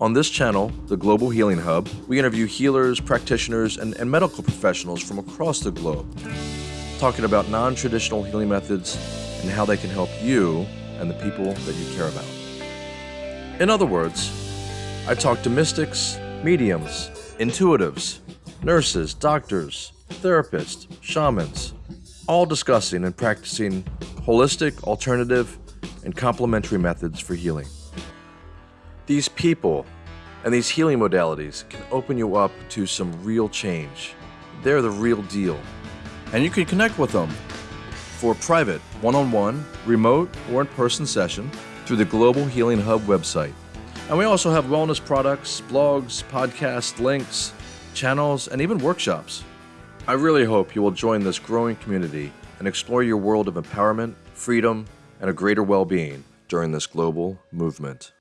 On this channel, the Global Healing Hub, we interview healers, practitioners, and, and medical professionals from across the globe, talking about non traditional healing methods and how they can help you and the people that you care about. In other words, I talk to mystics, mediums, intuitives, nurses, doctors, therapists, shamans, all discussing and practicing holistic, alternative, and complementary methods for healing. These people and these healing modalities can open you up to some real change. They're the real deal. And you can connect with them for private, one on one, remote, or in person session through the Global Healing Hub website. And we also have wellness products, blogs, podcasts, links, channels, and even workshops. I really hope you will join this growing community and explore your world of empowerment, freedom, and a greater well being during this global movement.